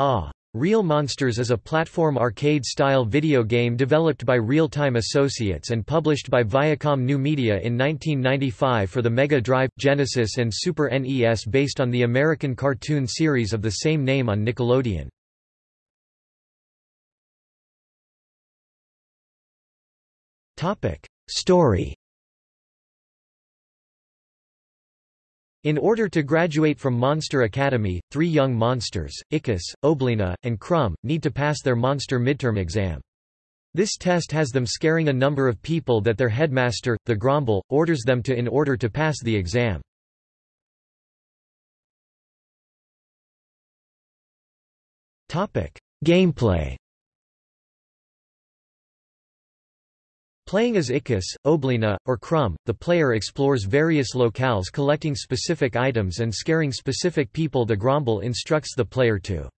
Ah! Real Monsters is a platform arcade-style video game developed by Real-Time Associates and published by Viacom New Media in 1995 for the Mega Drive, Genesis and Super NES based on the American cartoon series of the same name on Nickelodeon. Story In order to graduate from Monster Academy, three young monsters, Ickis, Oblina, and Crumb, need to pass their monster midterm exam. This test has them scaring a number of people that their headmaster, the Gromble, orders them to in order to pass the exam. Gameplay Playing as Ickis, Oblina, or Crumb, the player explores various locales collecting specific items and scaring specific people the Gromble instructs the player to.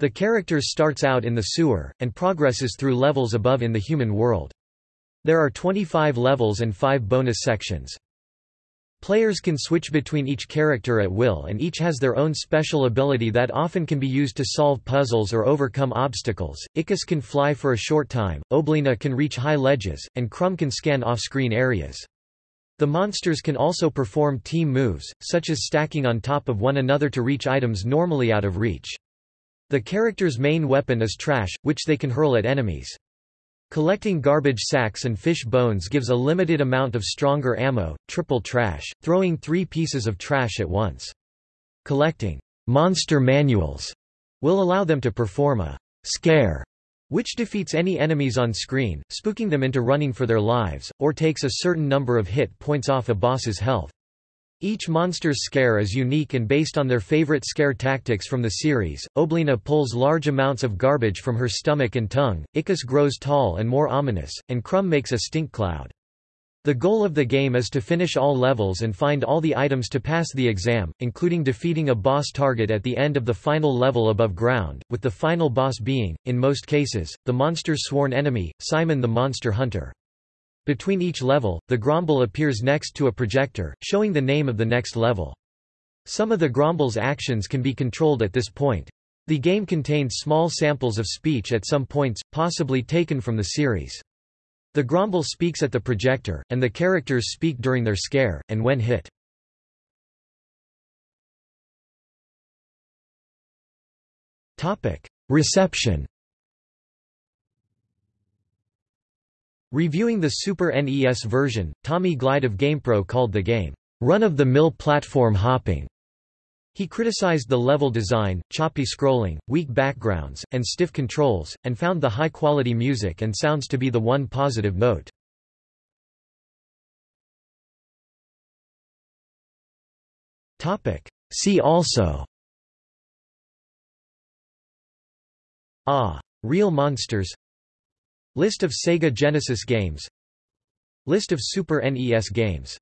The characters starts out in the sewer, and progresses through levels above in the human world. There are 25 levels and 5 bonus sections. Players can switch between each character at will and each has their own special ability that often can be used to solve puzzles or overcome obstacles. Ickis can fly for a short time, Oblina can reach high ledges, and Crumb can scan off-screen areas. The monsters can also perform team moves, such as stacking on top of one another to reach items normally out of reach. The character's main weapon is trash, which they can hurl at enemies. Collecting garbage sacks and fish bones gives a limited amount of stronger ammo, triple trash, throwing three pieces of trash at once. Collecting monster manuals will allow them to perform a scare, which defeats any enemies on screen, spooking them into running for their lives, or takes a certain number of hit points off a boss's health. Each monster's scare is unique and based on their favorite scare tactics from the series. Oblina pulls large amounts of garbage from her stomach and tongue, Ickis grows tall and more ominous, and Crumb makes a stink cloud. The goal of the game is to finish all levels and find all the items to pass the exam, including defeating a boss target at the end of the final level above ground, with the final boss being, in most cases, the monster's sworn enemy, Simon the Monster Hunter. Between each level, the Gromble appears next to a projector, showing the name of the next level. Some of the Gromble's actions can be controlled at this point. The game contained small samples of speech at some points, possibly taken from the series. The Gromble speaks at the projector, and the characters speak during their scare, and when hit. Reception Reviewing the Super NES version, Tommy Glide of GamePro called the game, "...run-of-the-mill platform hopping." He criticized the level design, choppy scrolling, weak backgrounds, and stiff controls, and found the high-quality music and sounds to be the one positive note. See also Ah! Real Monsters List of Sega Genesis games. List of Super NES games